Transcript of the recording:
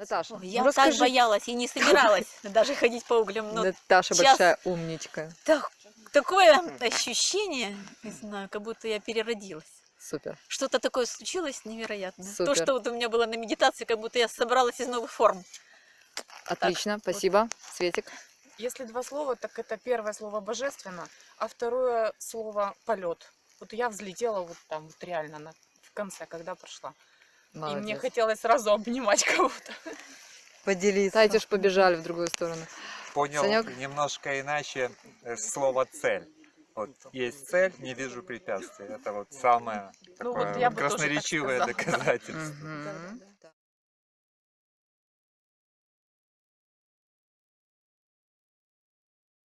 Наташа, Ой, ну Я так расскажи. боялась и не собиралась даже ходить по углям. Но Наташа сейчас- большая умничка. так- такое ощущение, не знаю, как будто я переродилась. Супер. Что-то такое случилось невероятное. То, Супер. что вот у меня было на медитации, как будто я собралась из новых форм. Отлично, спасибо. Светик. Если два слова, так это первое слово божественно, а второе слово полет. Вот я взлетела вот там вот реально на, в конце, когда прошла. И мне Молодец. хотелось сразу обнимать кого-то. Поделиться. Знаете, ж побежали в другую сторону. Понял Санёк? немножко иначе э, слово цель. Вот есть цель, не вижу препятствий. Это вот самое Ну, такое вот так красноречивое да. доказательство. Да-да-да.